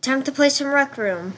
Time to play some Rec Room.